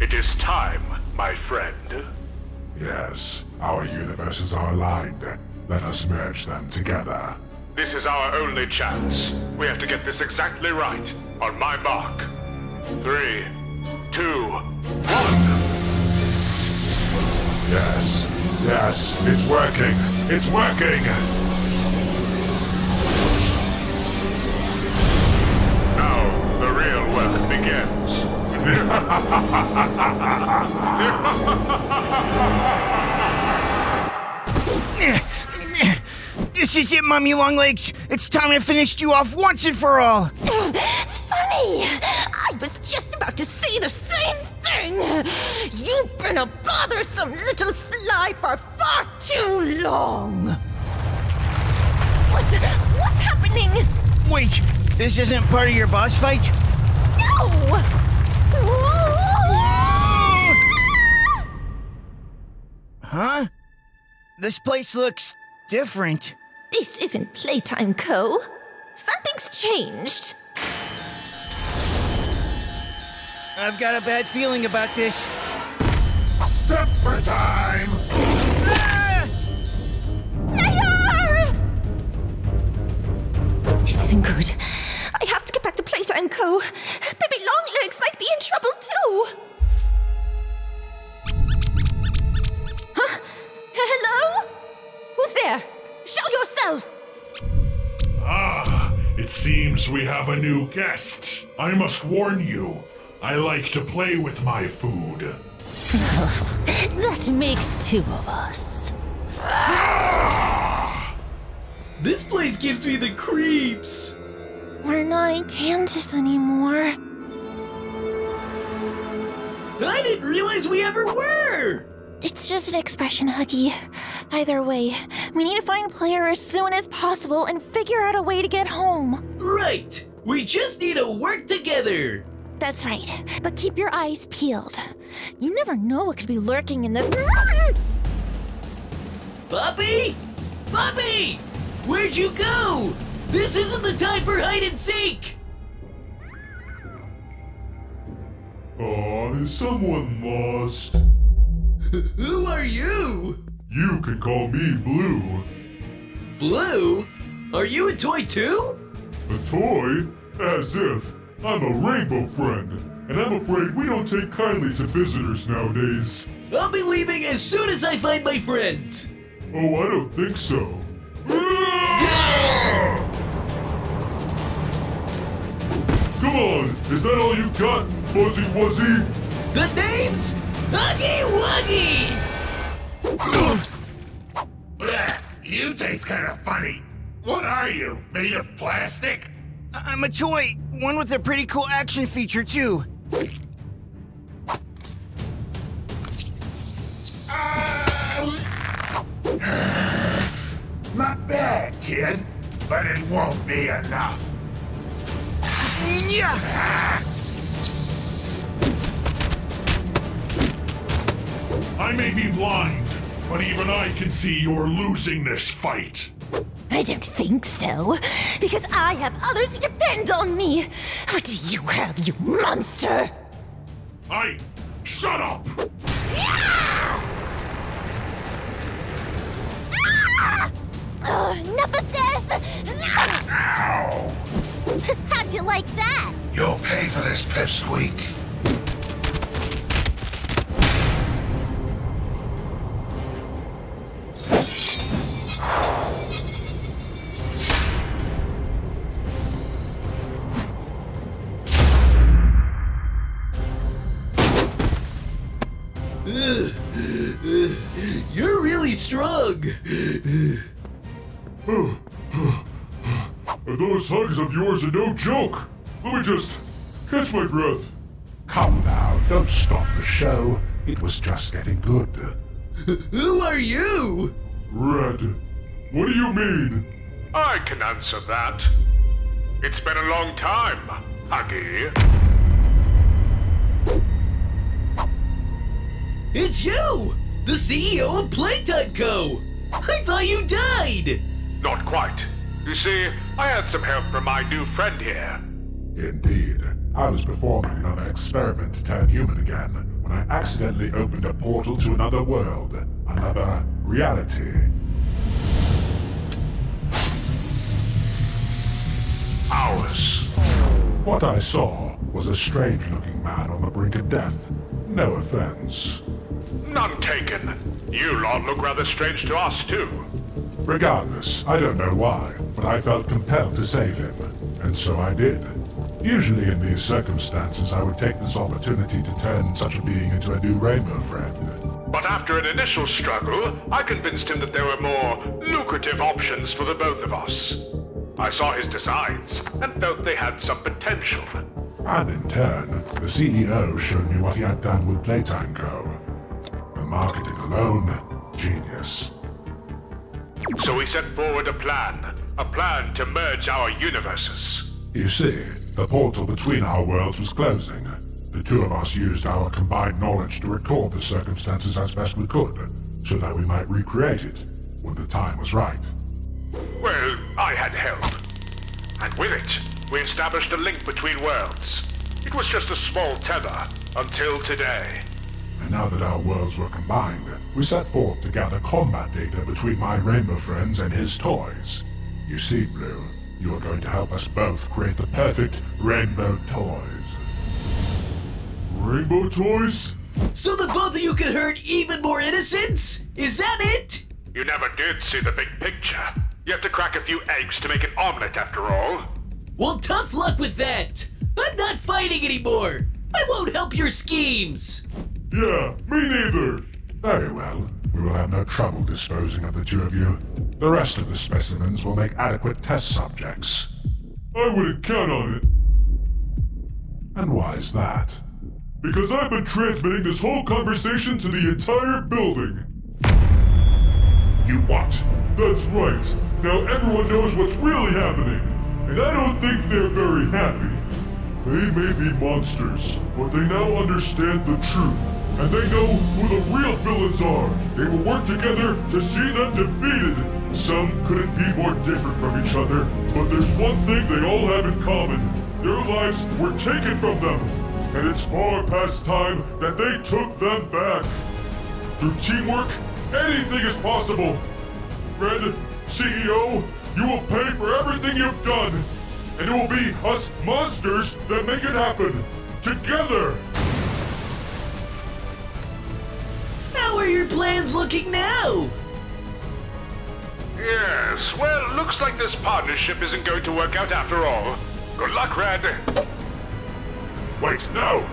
It is time, my friend. Yes, our universes are aligned. Let us merge them together. This is our only chance. We have to get this exactly right. On my mark. Three, two, one. Yes, yes, it's working. It's working. This is it, Mommy Long Legs. It's time I finished you off once and for all. Funny! I was just about to say the same thing! You've been a bothersome little fly for far too long! What? What's happening? Wait, this isn't part of your boss fight? No! Huh? This place looks different. This isn't Playtime Co. Something's changed. I've got a bad feeling about this. Supper time! Ah! Layar! This isn't good. I have to get back to Playtime Co. Baby might be in trouble too. Huh? Hello? Who's there? Show yourself! Ah, it seems we have a new guest. I must warn you, I like to play with my food. That makes two of us. This place gives me the creeps. We're not in Kansas anymore. I didn't realize we ever were. It's just an expression, Huggy. Either way, we need to find a player as soon as possible and figure out a way to get home. Right. We just need to work together. That's right, but keep your eyes peeled. You never know what could be lurking in this. Puppy? Puppy! Where'd you go? This isn't the time for hide and seek. Oh, is someone lost? Who are you? You can call me Blue. Blue? Are you a toy too? A toy? As if. I'm a rainbow friend, and I'm afraid we don't take kindly to visitors nowadays. I'll be leaving as soon as I find my friends. Oh, I don't think so. Come on, is that all you got, Fuzzy Wuzzy? The name's Huggy Wuggy! You taste kind of funny. What are you? Made of plastic? I'm a toy, one with a pretty cool action feature, too. Uh, not bad, kid. But it won't be enough. Yeah! I may be blind, but even I can see you're losing this fight. I don't think so, because I have others who depend on me. What do you have, you monster? I. Shut up! Ugh, enough of this! Ow! How'd you like that? You'll pay for this, Pipsqueak. You're really strong. Those hugs of yours are no joke. Let me just catch my breath. Come now, don't stop the show. It was just getting good. Who are you? Red. What do you mean? I can answer that. It's been a long time, Huggy. It's you! The CEO of Playtime Co! I thought you died! Not quite. You see, I had some help from my new friend here. Indeed. I was performing another experiment to turn human again when when I accidentally opened a portal to another world, another reality. Ours. What I saw was a strange looking man on the brink of death. No offense. None taken. You lot look rather strange to us, too. Regardless, I don't know why, but I felt compelled to save him, and so I did. Usually in these circumstances, I would take this opportunity to turn such a being into a new rainbow friend. But after an initial struggle, I convinced him that there were more lucrative options for the both of us. I saw his designs and felt they had some potential. And in turn, the CEO showed me what he had done with Playtime Co. Marketing alone, genius. So we set forward a plan. A plan to merge our universes. You see, the portal between our worlds was closing. The two of us used our combined knowledge to record the circumstances as best we could, so that we might recreate it when the time was right. Well, I had help. And with it, we established a link between worlds. It was just a small tether, until today. And now that our worlds were combined, we set forth to gather combat data between my rainbow friends and his toys. You see, Blue, you are going to help us both create the perfect rainbow toys. Rainbow toys? So the both of you could hurt even more innocents? Is that it? You never did see the big picture. You have to crack a few eggs to make an omelet, after all. Well, tough luck with that. I'm not fighting anymore. I won't help your schemes. Yeah, me neither. Very well. We will have no trouble disposing of the two of you. The rest of the specimens will make adequate test subjects. I wouldn't count on it. And why is that? Because I've been transmitting this whole conversation to the entire building. You what? That's right. Now everyone knows what's really happening. And I don't think they're very happy. They may be monsters, but they now understand the truth. And they know who the real villains are. They will work together to see them defeated. Some couldn't be more different from each other, but there's one thing they all have in common. Their lives were taken from them. And it's far past time that they took them back. Through teamwork, anything is possible. Red, CEO, you will pay for everything you've done. And it will be us monsters that make it happen. Together! Are your plans looking now? Yes, well, looks like this partnership isn't going to work out after all. Good luck, Red. Wait, no!